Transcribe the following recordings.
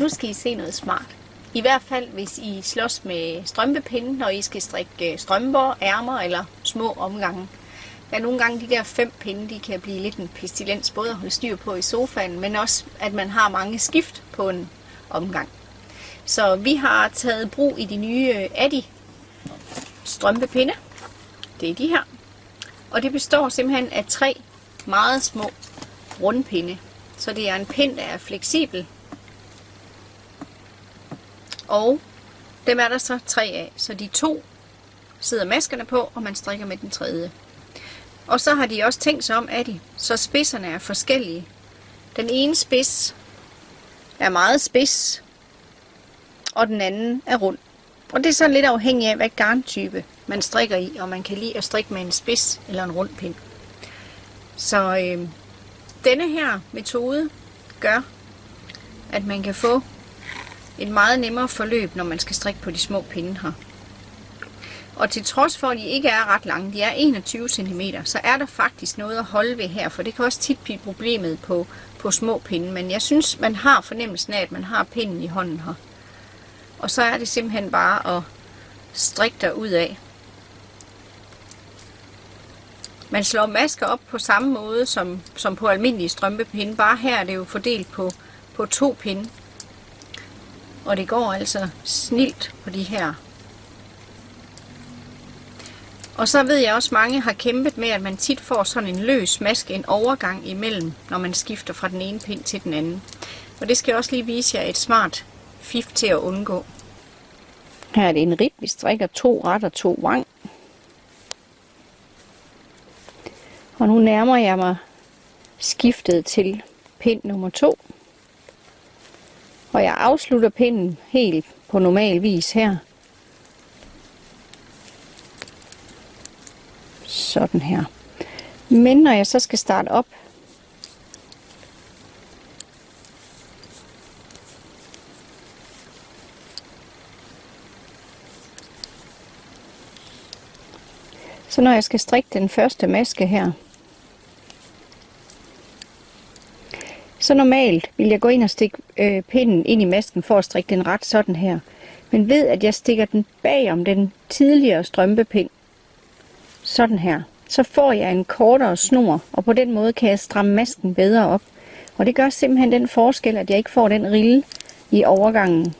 Nu skal I se noget smart. I hvert fald, hvis I slås med strømpepinde, når I skal strikke øh, strømper, ærmer eller små omgange. Der er nogle gange de der fem pinde, de kan blive lidt en pestilens, både at holde styr på i sofaen, men også at man har mange skift på en omgang. Så vi har taget brug i de nye øh, Adi strømpepinde. Det er de her. Og det består simpelthen af tre meget små rundpinde. Så det er en pind, der er fleksibel. Og dem er der så tre af. Så de to sidder maskerne på, og man strikker med den tredje. Og så har de også tænkt sig om, at de, så spidserne er forskellige. Den ene spids er meget spids, og den anden er rund. Og det er så lidt afhængigt af, hvad garntype man strikker i, og man kan lide at strikke med en spids eller en rund pind. Så øh, denne her metode gør, at man kan få et meget nemmere forløb, når man skal strikke på de små pinde her. Og til trods for, at de ikke er ret lange, de er 21 cm, så er der faktisk noget at holde ved her, for det kan også tit blive problemet på, på små pinde. Men jeg synes, man har fornemmelsen af, at man har pinden i hånden her. Og så er det simpelthen bare at strikke der ud af. Man slår masker op på samme måde som, som på almindelige strømpepinde, bare her er det jo fordelt på, på to pinde. Og det går altså snilt på de her. Og så ved jeg også, at mange har kæmpet med, at man tit får sådan en løs maske, en overgang imellem, når man skifter fra den ene pind til den anden. Og det skal jeg også lige vise jer et smart fif til at undgå. Her er det en rib, vi strikker to ret og to vang. Og nu nærmer jeg mig skiftet til pind nummer 2. Og jeg afslutter pinden helt på normal vis her. Sådan her. Men når jeg så skal starte op, Så når jeg skal strikke den første maske her, så normalt vil jeg gå ind og stikke øh, pinden ind i masken for at strikke den ret sådan her. Men ved at jeg stikker den bag om den tidligere strømpepind, sådan her, så får jeg en kortere snor, og på den måde kan jeg stramme masken bedre op. Og det gør simpelthen den forskel, at jeg ikke får den rille i overgangen.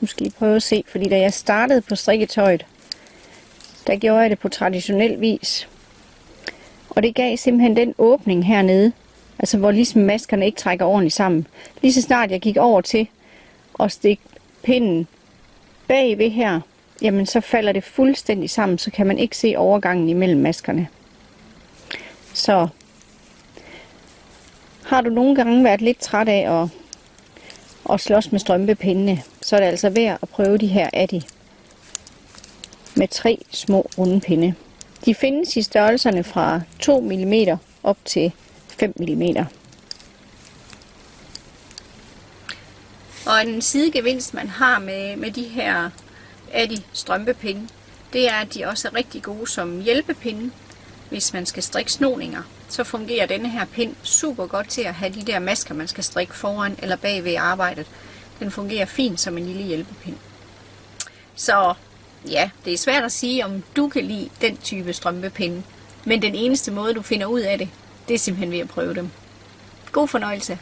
Nu skal I prøve at se, fordi da jeg startede på strikketøjet, der gjorde jeg det på traditionel vis. Og det gav simpelthen den åbning hernede, altså hvor ligesom maskerne ikke trækker ordentligt sammen. Lige så snart jeg gik over til at stikke pinden bagved her, jamen så falder det fuldstændig sammen, så kan man ikke se overgangen imellem maskerne. Så har du nogle gange været lidt træt af at, at slås med strømpepindene, så er det altså værd at prøve de her Addi med tre små runde pinde. De findes i størrelserne fra 2 mm op til 5 mm. Og en sidegevinst, man har med, med de her Adi strømpepinde, det er, at de også er rigtig gode som hjælpepinde, hvis man skal strikke snoninger. Så fungerer denne her pind super godt til at have de der masker, man skal strikke foran eller bag ved arbejdet. Den fungerer fint som en lille hjælpepind. Så ja, det er svært at sige, om du kan lide den type strømpepinde. Men den eneste måde, du finder ud af det, det er simpelthen ved at prøve dem. God fornøjelse.